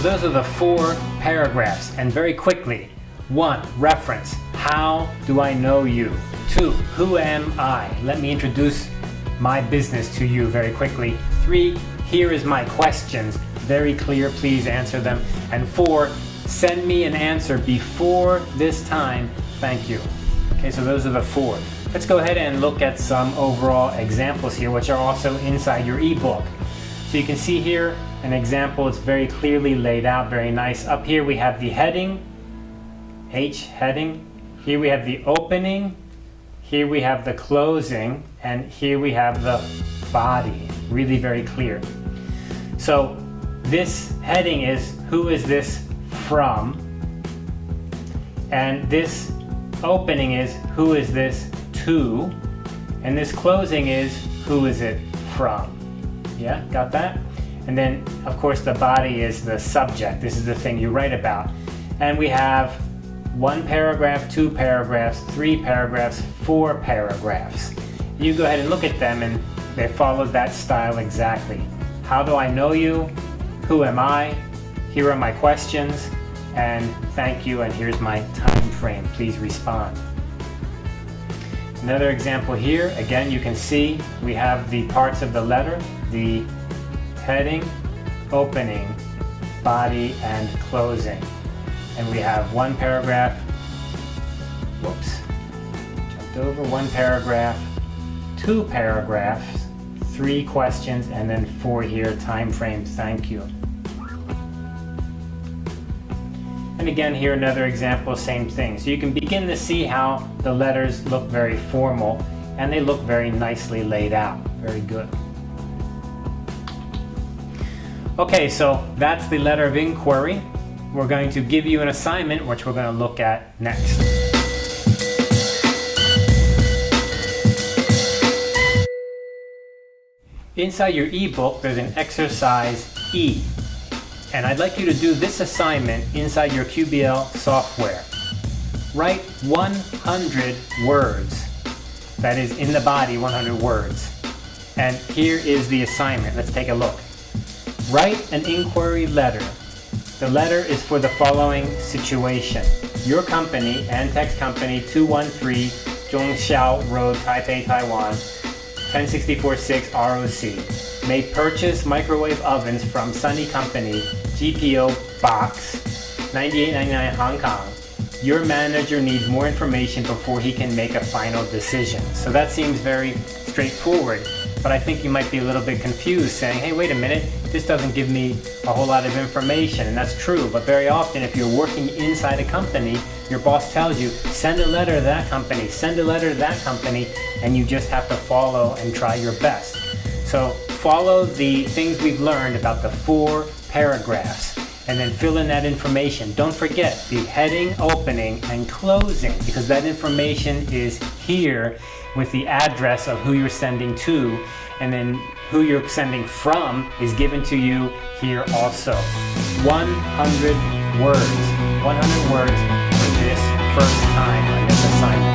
So those are the four paragraphs. And very quickly, one, reference. How do I know you? Two, who am I? Let me introduce my business to you very quickly. Three, here is my questions. Very clear, please answer them. And four, send me an answer before this time. Thank you. Okay, so those are the four. Let's go ahead and look at some overall examples here, which are also inside your ebook. So you can see here an example, it's very clearly laid out, very nice. Up here we have the heading, H heading. Here we have the opening, here we have the closing, and here we have the body. Really very clear. So this heading is who is this from? And this opening is who is this to? And this closing is who is it from? Yeah, got that? And then, of course, the body is the subject. This is the thing you write about. And we have one paragraph, two paragraphs, three paragraphs, four paragraphs. You go ahead and look at them and they follow that style exactly. How do I know you? Who am I? Here are my questions. And thank you, and here's my time frame. Please respond. Another example here, again, you can see we have the parts of the letter, the heading, opening, body, and closing. And we have one paragraph, whoops, jumped over, one paragraph, two paragraphs, three questions, and then four here, time frames, thank you. And again here another example, same thing. So you can begin to see how the letters look very formal and they look very nicely laid out. Very good. Okay, so that's the letter of inquiry. We're going to give you an assignment which we're going to look at next. Inside your ebook, there's an exercise E. And I'd like you to do this assignment inside your QBL software. Write 100 words. That is in the body, 100 words. And here is the assignment. Let's take a look. Write an inquiry letter. The letter is for the following situation. Your company, Antex Company 213 Zhongxiao Road, Taipei, Taiwan, 10646 ROC, may purchase microwave ovens from Sunny Company GPO Box 9899 Hong Kong. Your manager needs more information before he can make a final decision. So that seems very straightforward, but I think you might be a little bit confused saying, hey, wait a minute, this doesn't give me a whole lot of information, and that's true, but very often if you're working inside a company, your boss tells you, send a letter to that company, send a letter to that company, and you just have to follow and try your best. So follow the things we've learned about the four paragraphs and then fill in that information. Don't forget the heading, opening, and closing because that information is here with the address of who you're sending to and then who you're sending from is given to you here also. 100 words. 100 words for this first time